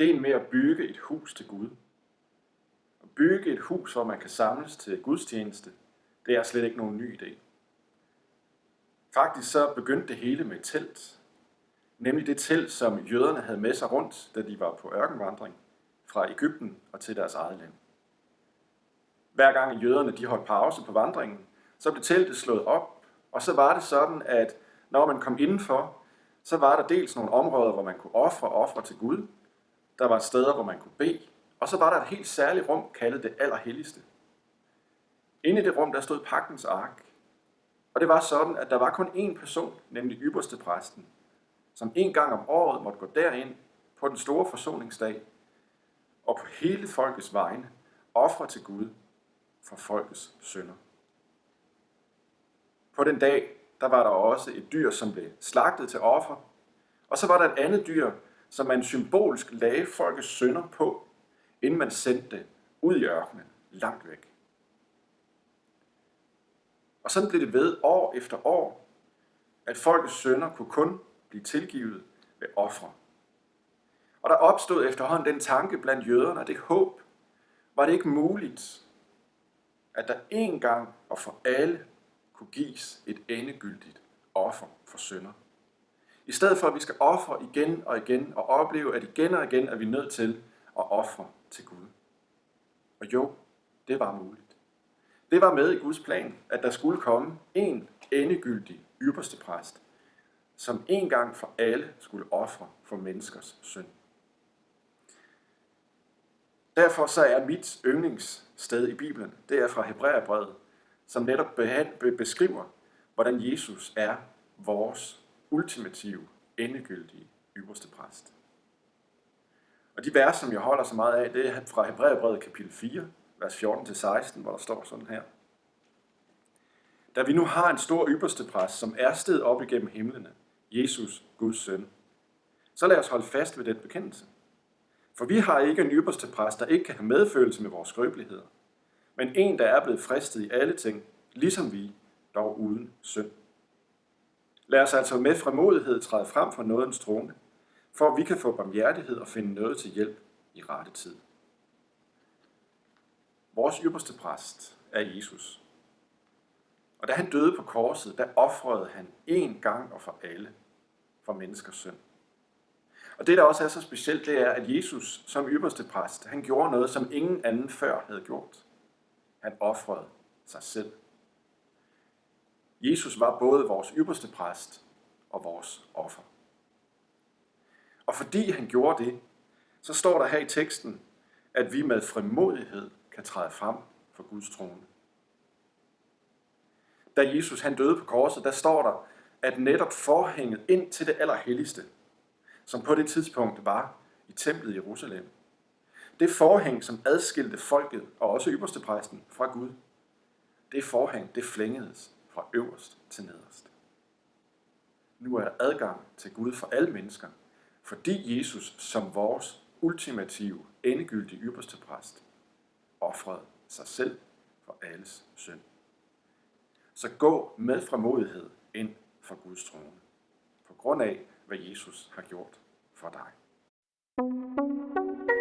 ideen med at bygge et hus til Gud. At bygge et hus, hvor man kan samles til gudstjeneste, det er slet ikke nogen ny idé. Faktisk så begyndte det hele med et telt. Nemlig det telt, som jøderne havde med sig rundt, da de var på ørkenvandring fra Ægypten og til deres eget land. Hver gang jøderne de holdt pause på vandringen, så blev teltet slået op, og så var det sådan, at når man kom indenfor, så var der dels nogle områder, hvor man kunne ofre ofre til Gud. Der var steder, hvor man kunne bede. Og så var der et helt særligt rum, kaldet det allerhelligste. Inde i det rum, der stod pagtens ark. Og det var sådan, at der var kun én person, nemlig ypperste præsten, som en gang om året måtte gå derind på den store forsoningsdag og på hele folkets vegne ofre til Gud for folkets synder. På den dag, der var der også et dyr, som blev slagtet til offer, og så var der et andet dyr, som man symbolsk lagde folkets synder på, inden man sendte det ud i ørkenen, langt væk. Og sådan blev det ved år efter år, at folkets synder kunne kun blive tilgivet ved ofre. Og der opstod efterhånden den tanke blandt jøderne, og det håb, var det ikke muligt, at der en gang og for alle kunne gives et endegyldigt offer for sønder. I stedet for, at vi skal ofre igen og igen og opleve, at igen og igen er vi nødt til at ofre til Gud. Og jo, det var muligt. Det var med i Guds plan, at der skulle komme en endegyldig ypperste præst, som en gang for alle skulle ofre for menneskers synd. Derfor så er mit yndlingssted i Bibelen, det er fra Hebræerbrevet, som netop beskriver, hvordan Jesus er vores ultimative, endegyldige ypperste præst. Og de vers, som jeg holder så meget af, det er fra Hebræerbrevet kapitel 4, vers 14-16, hvor der står sådan her. Da vi nu har en stor ypperste præst, som er sted op igennem himlene, Jesus, Guds søn, så lad os holde fast ved den bekendelse. For vi har ikke en ypperste præst, der ikke kan have medfølelse med vores skrøbeligheder, men en, der er blevet fristet i alle ting, ligesom vi, dog uden synd. Lad os altså med fremodighed træde frem for nådens trone, for at vi kan få barmhjertighed og finde noget til hjælp i rette tid. Vores ypperste præst er Jesus. Og da han døde på korset, der offrede han én gang og for alle for menneskers synd. Og det, der også er så specielt, det er, at Jesus som ypperste præst, han gjorde noget, som ingen anden før havde gjort. Han offrede sig selv. Jesus var både vores ypperste præst og vores offer. Og fordi han gjorde det, så står der her i teksten, at vi med frimodighed kan træde frem for Guds trone. Da Jesus han døde på korset, der står der, at netop forhænget ind til det allerhelligste, som på det tidspunkt var i templet i Jerusalem, det forhæng, som adskilte folket og også ypperstepræsten fra Gud, det forhæng, det flængedes fra øverst til nederst. Nu er der adgang til Gud for alle mennesker, fordi Jesus som vores ultimative, endegyldige ypperste præst offrede sig selv for alles synd. Så gå med fremodighed ind for Guds trone, på grund af, hvad Jesus har gjort for dig. thank you